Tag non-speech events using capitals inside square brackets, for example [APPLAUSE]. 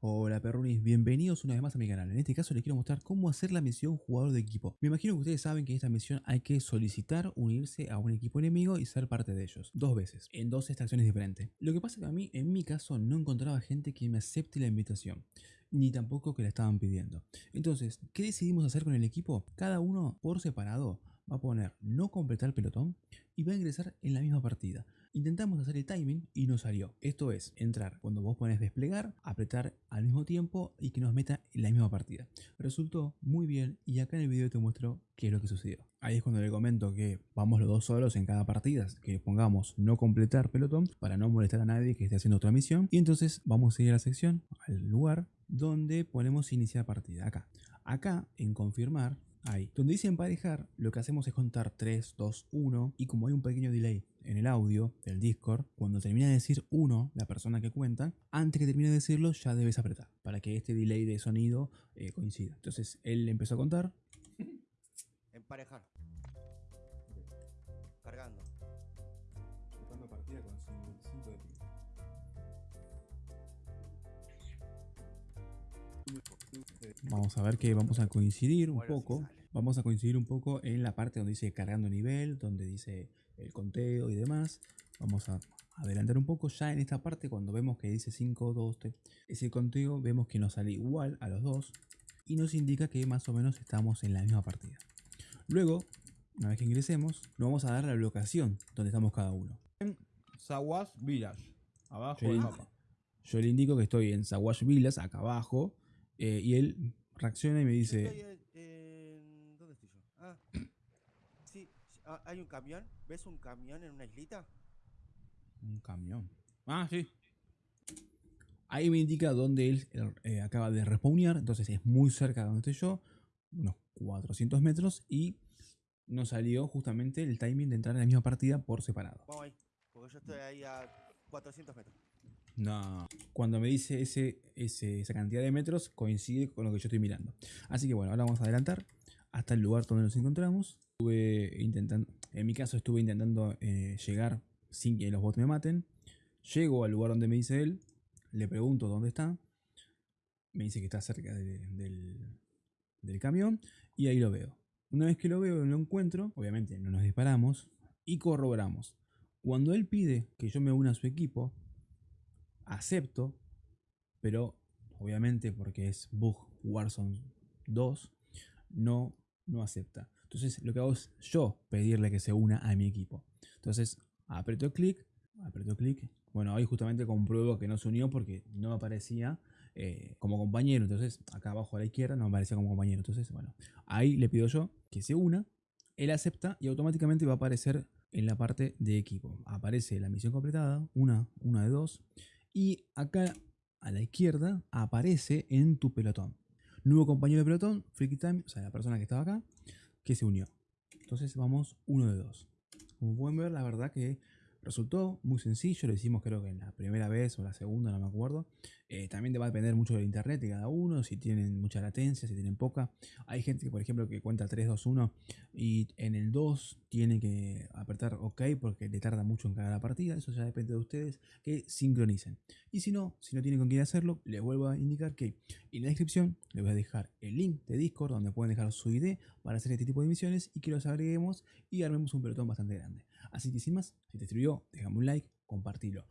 Hola perrunis, bienvenidos una vez más a mi canal. En este caso les quiero mostrar cómo hacer la misión jugador de equipo. Me imagino que ustedes saben que en esta misión hay que solicitar unirse a un equipo enemigo y ser parte de ellos. Dos veces, en dos estaciones diferentes. Lo que pasa es que a mí, en mi caso, no encontraba gente que me acepte la invitación. Ni tampoco que la estaban pidiendo. Entonces, ¿qué decidimos hacer con el equipo? Cada uno por separado va a poner no completar pelotón y va a ingresar en la misma partida. Intentamos hacer el timing y no salió. Esto es entrar cuando vos pones desplegar, apretar al mismo tiempo y que nos meta en la misma partida. Resultó muy bien y acá en el video te muestro qué es lo que sucedió. Ahí es cuando le comento que vamos los dos solos en cada partida, que pongamos no completar pelotón para no molestar a nadie que esté haciendo otra misión. Y entonces vamos a ir a la sección, al lugar donde ponemos iniciar partida. Acá. Acá en confirmar ahí. Donde dice emparejar, lo que hacemos es contar 3, 2, 1 y como hay un pequeño delay en el audio del Discord, cuando termina de decir 1 la persona que cuenta, antes que termine de decirlo ya debes apretar para que este delay de sonido eh, coincida. Entonces él empezó a contar. Emparejar. Vamos a ver que vamos a coincidir un poco. Vamos a coincidir un poco en la parte donde dice cargando nivel, donde dice el conteo y demás. Vamos a adelantar un poco. Ya en esta parte, cuando vemos que dice 5, 2, 3, ese conteo, vemos que nos sale igual a los dos y nos indica que más o menos estamos en la misma partida. Luego, una vez que ingresemos, nos vamos a dar la locación donde estamos cada uno. En Saguas Village, abajo Yo del le, mapa. yo le indico que estoy en Sawash Villas, acá abajo, eh, y él reacciona y me dice... Estoy ¿Dónde estoy yo? Ah. [CLEARS THROAT] Sí, ah, hay un camión. ¿Ves un camión en una islita? Un camión. Ah, sí. Ahí me indica dónde él eh, acaba de respawnear, entonces es muy cerca de donde estoy yo, unos 400 metros, y nos salió justamente el timing de entrar en la misma partida por separado. Vamos ahí. Porque yo estoy ahí a 400 metros. No. Cuando me dice ese, ese- esa cantidad de metros, coincide con lo que yo estoy mirando. Así que bueno, ahora vamos a adelantar hasta el lugar donde nos encontramos. Estuve intentando, en mi caso estuve intentando eh, llegar sin que los bots me maten. Llego al lugar donde me dice él, le pregunto dónde está. Me dice que está cerca de- del, del camión y ahí lo veo. Una vez que lo veo lo encuentro, obviamente no nos disparamos y corroboramos. Cuando él pide que yo me una a su equipo, acepto, pero obviamente porque es Bug Warzone 2, no, no acepta. Entonces lo que hago es yo pedirle que se una a mi equipo. Entonces aprieto clic, aprieto clic. Bueno, ahí justamente compruebo que no se unió porque no aparecía eh, como compañero. Entonces acá abajo a la izquierda no aparecía como compañero. Entonces, bueno, ahí le pido yo que se una. Él acepta y automáticamente va a aparecer en la parte de equipo. Aparece la misión completada, una, una de dos. Y acá a la izquierda aparece en tu pelotón. Nuevo compañero de pelotón, Freaky Time, o sea, la persona que estaba acá, que se unió. Entonces vamos uno de dos. Como pueden ver, la verdad que resultó muy sencillo. Lo hicimos creo que en la primera vez o la segunda, no me acuerdo. Eh, también te va a depender mucho del internet de cada uno, si tienen mucha latencia, si tienen poca. Hay gente que, por ejemplo, que cuenta 3, 2, 1 y en el 2 tiene que apretar OK porque le tarda mucho en cada la partida. Eso ya depende de ustedes que sincronicen. Y si no, si no tienen con quién hacerlo, les vuelvo a indicar que en la descripción les voy a dejar el link de Discord donde pueden dejar su ID para hacer este tipo de misiones y que los agreguemos y armemos un pelotón bastante grande. Así que sin más, si te sirvió, déjame un like, compartilo.